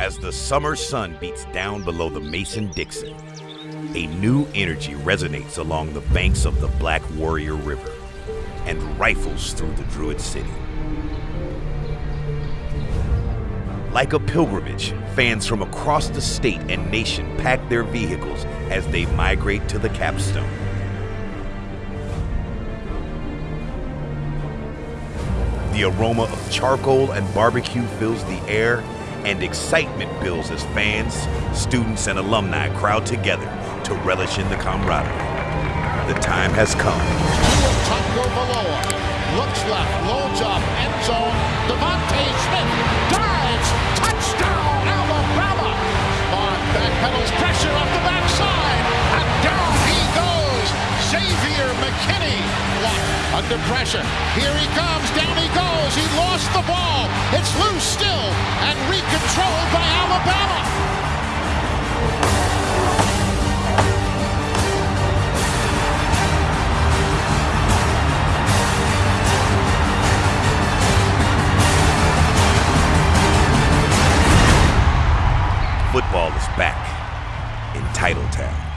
As the summer sun beats down below the Mason Dixon, a new energy resonates along the banks of the Black Warrior River and rifles through the Druid City. Like a pilgrimage, fans from across the state and nation pack their vehicles as they migrate to the capstone. The aroma of charcoal and barbecue fills the air, and excitement builds as fans, students, and alumni crowd together to relish in the camaraderie. The time has come. Taco Valoa looks left, loads up, end zone. DeVonta Smith dives, touchdown Alabama. On backpedals, pressure off the backside, and down he goes. Xavier McKinney blocked under pressure. Here he comes, down he goes. He lost the ball. It's loose still and recontrolled by Alabama. Football is back in Titletown.